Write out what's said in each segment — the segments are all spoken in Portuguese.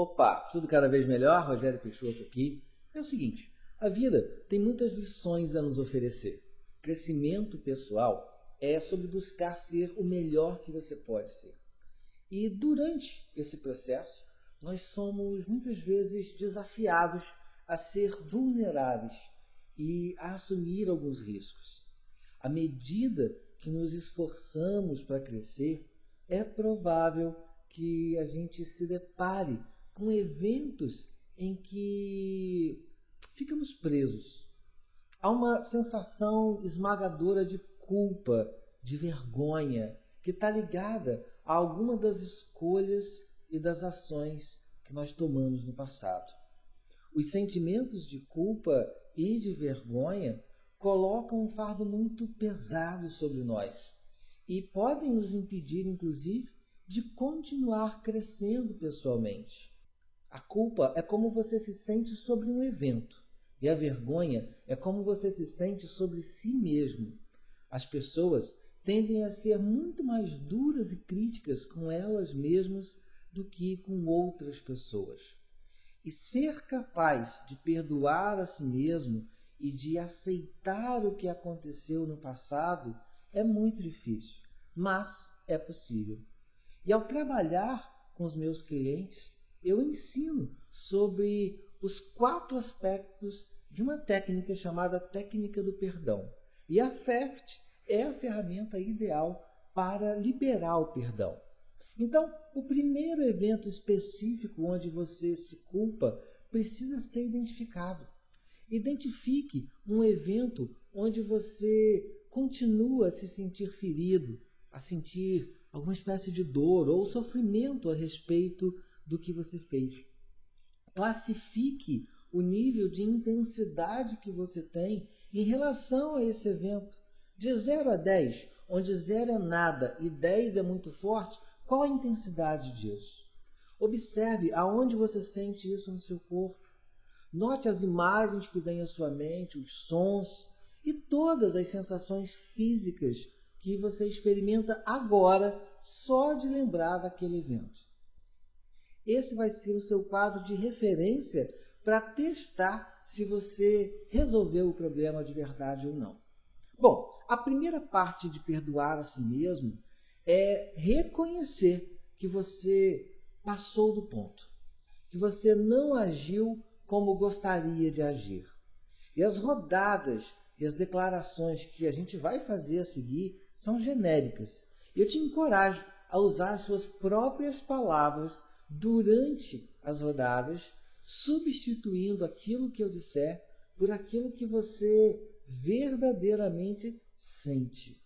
Opa, tudo cada vez melhor? Rogério Peixoto aqui. É o seguinte, a vida tem muitas lições a nos oferecer. Crescimento pessoal é sobre buscar ser o melhor que você pode ser. E durante esse processo, nós somos muitas vezes desafiados a ser vulneráveis e a assumir alguns riscos. À medida que nos esforçamos para crescer, é provável que a gente se depare com eventos em que ficamos presos. Há uma sensação esmagadora de culpa, de vergonha, que está ligada a alguma das escolhas e das ações que nós tomamos no passado. Os sentimentos de culpa e de vergonha colocam um fardo muito pesado sobre nós e podem nos impedir, inclusive, de continuar crescendo pessoalmente. A culpa é como você se sente sobre um evento, e a vergonha é como você se sente sobre si mesmo. As pessoas tendem a ser muito mais duras e críticas com elas mesmas do que com outras pessoas. E ser capaz de perdoar a si mesmo e de aceitar o que aconteceu no passado é muito difícil, mas é possível. E ao trabalhar com os meus clientes, eu ensino sobre os quatro aspectos de uma técnica chamada técnica do perdão. E a FEFT é a ferramenta ideal para liberar o perdão. Então, o primeiro evento específico onde você se culpa precisa ser identificado. Identifique um evento onde você continua a se sentir ferido, a sentir alguma espécie de dor ou sofrimento a respeito do que você fez. Classifique o nível de intensidade que você tem em relação a esse evento. De 0 a 10, onde 0 é nada e 10 é muito forte, qual a intensidade disso? Observe aonde você sente isso no seu corpo. Note as imagens que vêm à sua mente, os sons e todas as sensações físicas que você experimenta agora só de lembrar daquele evento. Esse vai ser o seu quadro de referência para testar se você resolveu o problema de verdade ou não. Bom, a primeira parte de perdoar a si mesmo é reconhecer que você passou do ponto, que você não agiu como gostaria de agir. E as rodadas e as declarações que a gente vai fazer a seguir são genéricas. Eu te encorajo a usar as suas próprias palavras durante as rodadas, substituindo aquilo que eu disser por aquilo que você verdadeiramente sente.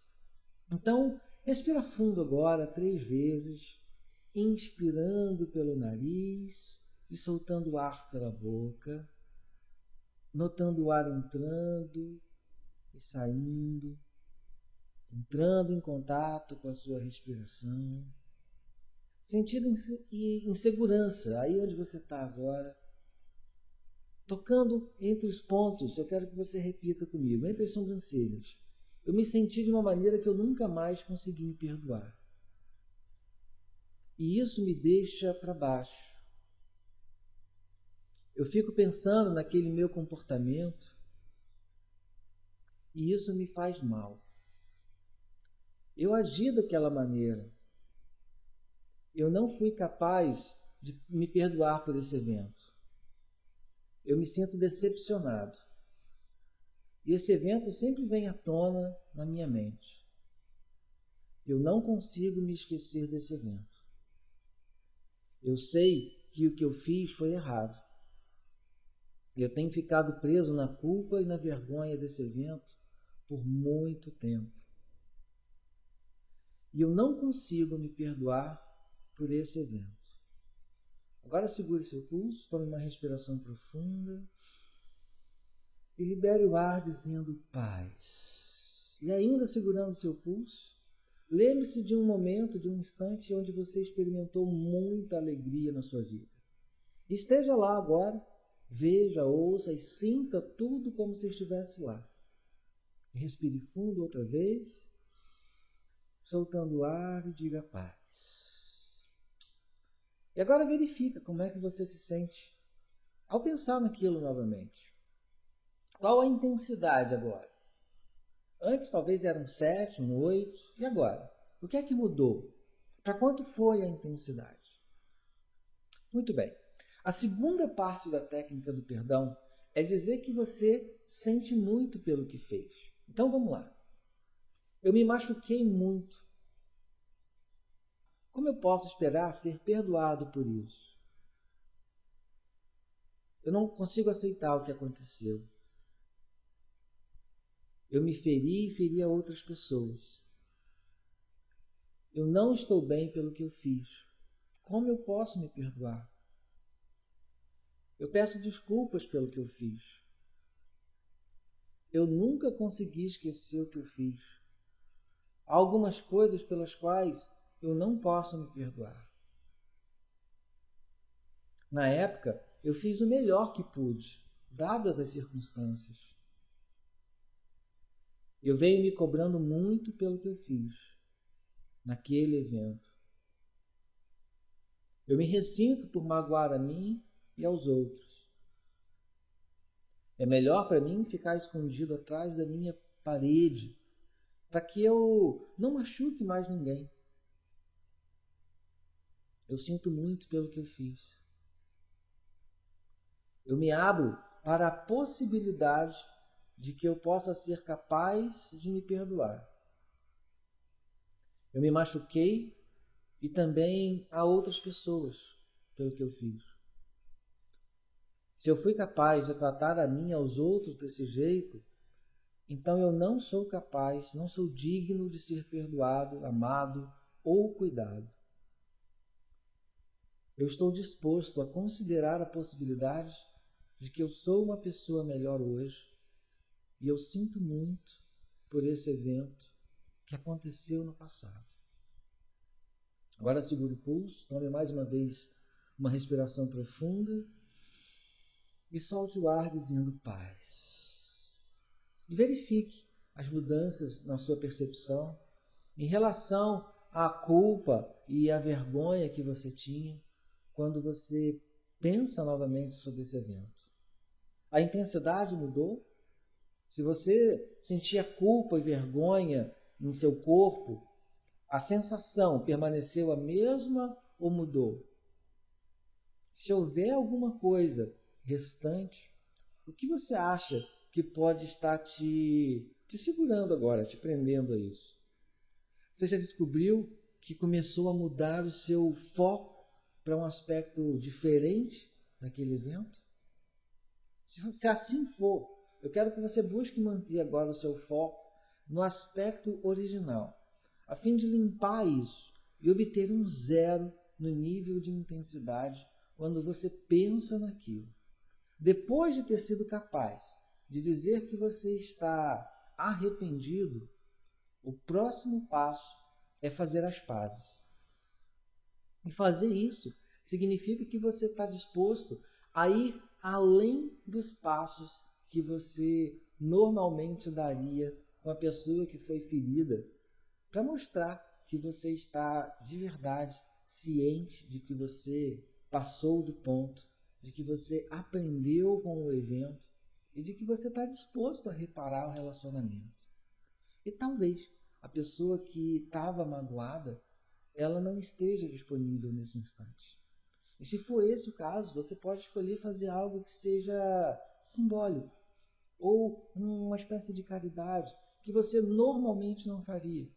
Então, respira fundo agora três vezes, inspirando pelo nariz e soltando o ar pela boca, notando o ar entrando e saindo, entrando em contato com a sua respiração, sentindo insegurança aí onde você está agora, tocando entre os pontos, eu quero que você repita comigo, entre as sobrancelhas. Eu me senti de uma maneira que eu nunca mais consegui me perdoar. E isso me deixa para baixo. Eu fico pensando naquele meu comportamento e isso me faz mal. Eu agi daquela maneira. Eu não fui capaz de me perdoar por esse evento. Eu me sinto decepcionado. E esse evento sempre vem à tona na minha mente. Eu não consigo me esquecer desse evento. Eu sei que o que eu fiz foi errado. Eu tenho ficado preso na culpa e na vergonha desse evento por muito tempo. E eu não consigo me perdoar por esse evento. Agora segure seu pulso, tome uma respiração profunda e libere o ar dizendo paz. E ainda segurando seu pulso, lembre-se de um momento, de um instante onde você experimentou muita alegria na sua vida. Esteja lá agora Veja, ouça e sinta tudo como se estivesse lá. Respire fundo outra vez, soltando o ar e diga paz. E agora verifica como é que você se sente ao pensar naquilo novamente. Qual a intensidade agora? Antes talvez era um 7, um 8, e agora? O que é que mudou? Para quanto foi a intensidade? Muito bem. A segunda parte da técnica do perdão é dizer que você sente muito pelo que fez. Então vamos lá. Eu me machuquei muito. Como eu posso esperar ser perdoado por isso? Eu não consigo aceitar o que aconteceu. Eu me feri e feri a outras pessoas. Eu não estou bem pelo que eu fiz. Como eu posso me perdoar? Eu peço desculpas pelo que eu fiz. Eu nunca consegui esquecer o que eu fiz. Há algumas coisas pelas quais eu não posso me perdoar. Na época, eu fiz o melhor que pude, dadas as circunstâncias. Eu venho me cobrando muito pelo que eu fiz naquele evento. Eu me ressinto por magoar a mim e aos outros. É melhor para mim ficar escondido atrás da minha parede, para que eu não machuque mais ninguém. Eu sinto muito pelo que eu fiz. Eu me abro para a possibilidade de que eu possa ser capaz de me perdoar. Eu me machuquei e também a outras pessoas pelo que eu fiz. Se eu fui capaz de tratar a mim e aos outros desse jeito, então eu não sou capaz, não sou digno de ser perdoado, amado ou cuidado. Eu estou disposto a considerar a possibilidade de que eu sou uma pessoa melhor hoje e eu sinto muito por esse evento que aconteceu no passado. Agora segure o pulso, tome mais uma vez uma respiração profunda e solte o ar dizendo paz. E verifique as mudanças na sua percepção em relação à culpa e à vergonha que você tinha quando você pensa novamente sobre esse evento. A intensidade mudou? Se você sentia culpa e vergonha em seu corpo, a sensação permaneceu a mesma ou mudou? Se houver alguma coisa restante, o que você acha que pode estar te, te segurando agora, te prendendo a isso? Você já descobriu que começou a mudar o seu foco para um aspecto diferente daquele evento? Se, se assim for, eu quero que você busque manter agora o seu foco no aspecto original, a fim de limpar isso e obter um zero no nível de intensidade quando você pensa naquilo. Depois de ter sido capaz de dizer que você está arrependido, o próximo passo é fazer as pazes. E fazer isso significa que você está disposto a ir além dos passos que você normalmente daria com a pessoa que foi ferida, para mostrar que você está de verdade ciente de que você passou do ponto, de que você aprendeu com o evento e de que você está disposto a reparar o relacionamento. E talvez a pessoa que estava magoada ela não esteja disponível nesse instante. E se for esse o caso, você pode escolher fazer algo que seja simbólico ou uma espécie de caridade que você normalmente não faria.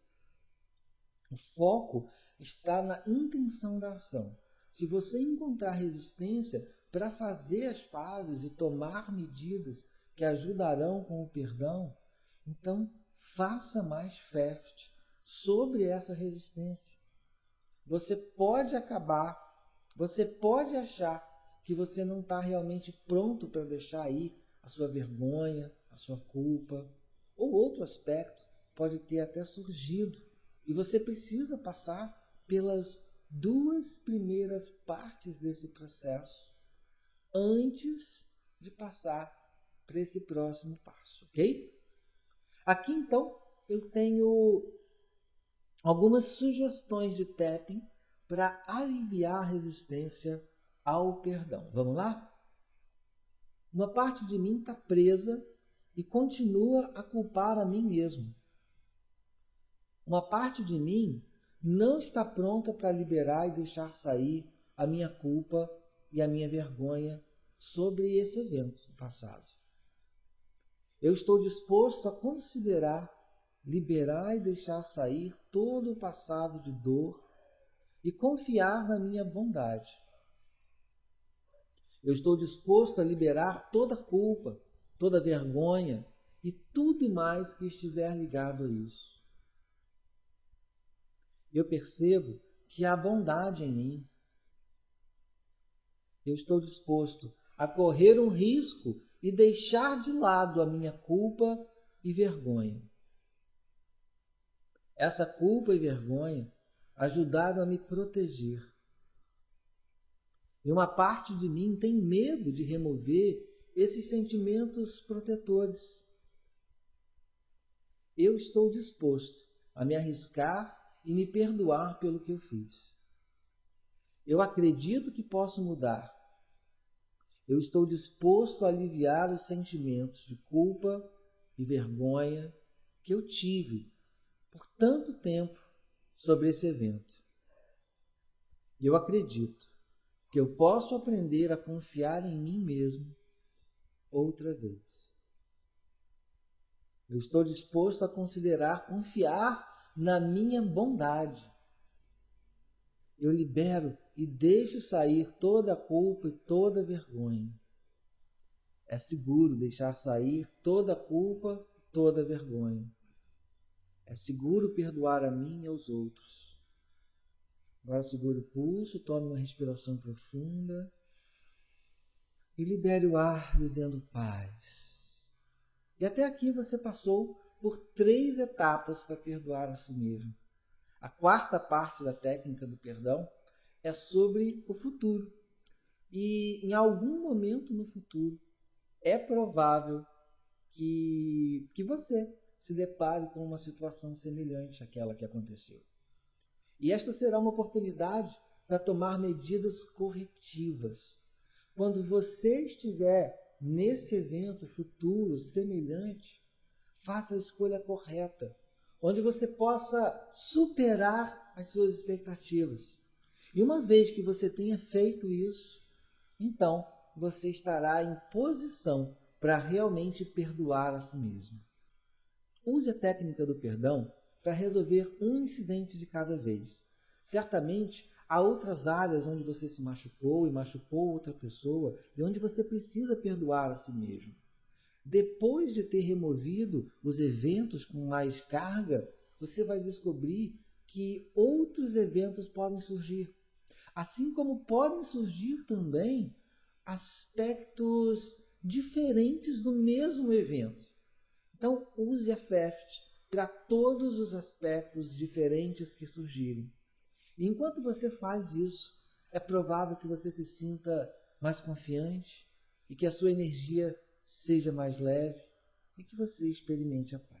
O foco está na intenção da ação. Se você encontrar resistência para fazer as pazes e tomar medidas que ajudarão com o perdão, então faça mais fé sobre essa resistência. Você pode acabar, você pode achar que você não está realmente pronto para deixar aí a sua vergonha, a sua culpa, ou outro aspecto pode ter até surgido. E você precisa passar pelas duas primeiras partes desse processo antes de passar para esse próximo passo, ok? Aqui então eu tenho algumas sugestões de tapping para aliviar a resistência ao perdão. Vamos lá? Uma parte de mim está presa e continua a culpar a mim mesmo. Uma parte de mim não está pronta para liberar e deixar sair a minha culpa e a minha vergonha sobre esse evento passado. Eu estou disposto a considerar, liberar e deixar sair todo o passado de dor e confiar na minha bondade. Eu estou disposto a liberar toda culpa, toda vergonha e tudo mais que estiver ligado a isso. Eu percebo que há bondade em mim. Eu estou disposto a correr um risco e deixar de lado a minha culpa e vergonha. Essa culpa e vergonha ajudaram a me proteger. E uma parte de mim tem medo de remover esses sentimentos protetores. Eu estou disposto a me arriscar e me perdoar pelo que eu fiz. Eu acredito que posso mudar. Eu estou disposto a aliviar os sentimentos de culpa e vergonha que eu tive por tanto tempo sobre esse evento. E eu acredito que eu posso aprender a confiar em mim mesmo outra vez. Eu estou disposto a considerar confiar na minha bondade. Eu libero e deixo sair toda a culpa e toda a vergonha. É seguro deixar sair toda a culpa e toda a vergonha. É seguro perdoar a mim e aos outros. Agora segure o pulso, tome uma respiração profunda e libere o ar dizendo paz. E até aqui você passou por três etapas para perdoar a si mesmo. A quarta parte da técnica do perdão é sobre o futuro. E em algum momento no futuro é provável que, que você se depare com uma situação semelhante àquela que aconteceu. E esta será uma oportunidade para tomar medidas corretivas. Quando você estiver nesse evento futuro semelhante, faça a escolha correta, onde você possa superar as suas expectativas. E uma vez que você tenha feito isso, então você estará em posição para realmente perdoar a si mesmo. Use a técnica do perdão para resolver um incidente de cada vez. Certamente há outras áreas onde você se machucou e machucou outra pessoa e onde você precisa perdoar a si mesmo. Depois de ter removido os eventos com mais carga, você vai descobrir que outros eventos podem surgir. Assim como podem surgir também aspectos diferentes do mesmo evento. Então, use a FEFT para todos os aspectos diferentes que surgirem. E enquanto você faz isso, é provável que você se sinta mais confiante e que a sua energia seja mais leve e que você experimente a paz.